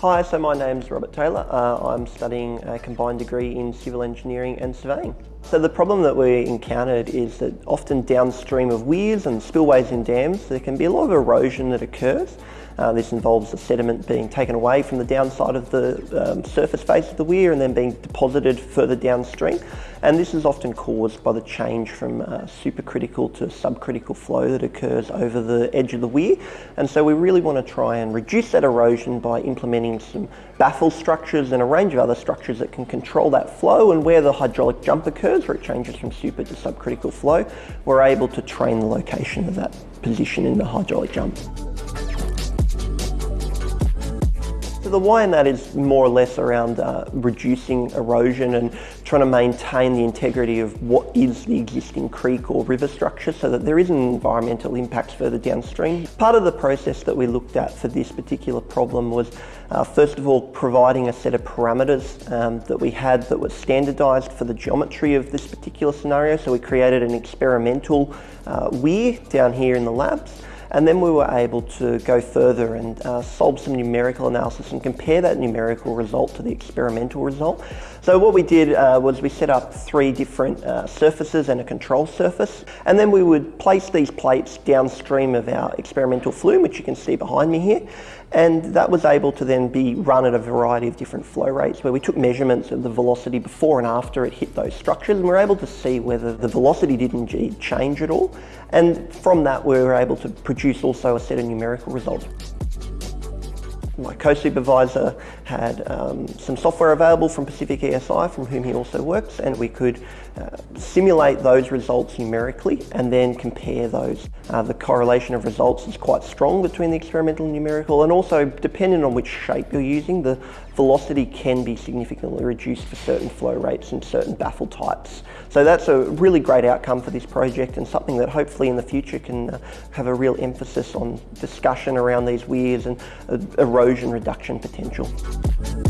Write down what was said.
Hi, so my name's Robert Taylor. Uh, I'm studying a combined degree in civil engineering and surveying. So the problem that we encountered is that often downstream of weirs and spillways in dams, there can be a lot of erosion that occurs. Uh, this involves the sediment being taken away from the downside of the um, surface face of the weir and then being deposited further downstream. And this is often caused by the change from uh, supercritical to subcritical flow that occurs over the edge of the weir. And so we really want to try and reduce that erosion by implementing some baffle structures and a range of other structures that can control that flow and where the hydraulic jump occurs, where it changes from super to subcritical flow, we're able to train the location of that position in the hydraulic jump. The why in that is more or less around uh, reducing erosion and trying to maintain the integrity of what is the existing creek or river structure so that there isn't environmental impacts further downstream. Part of the process that we looked at for this particular problem was uh, first of all providing a set of parameters um, that we had that was standardised for the geometry of this particular scenario. So we created an experimental uh, weir down here in the labs and then we were able to go further and uh, solve some numerical analysis and compare that numerical result to the experimental result. So what we did uh, was we set up three different uh, surfaces and a control surface. And then we would place these plates downstream of our experimental flume, which you can see behind me here. And that was able to then be run at a variety of different flow rates where we took measurements of the velocity before and after it hit those structures and we are able to see whether the velocity did indeed change at all. And from that we were able to produce also a set of numerical results. My co-supervisor had um, some software available from Pacific ESI, from whom he also works, and we could uh, simulate those results numerically and then compare those. Uh, the correlation of results is quite strong between the experimental and numerical, and also depending on which shape you're using, the velocity can be significantly reduced for certain flow rates and certain baffle types. So that's a really great outcome for this project and something that hopefully in the future can uh, have a real emphasis on discussion around these weirs and uh, erosion reduction potential.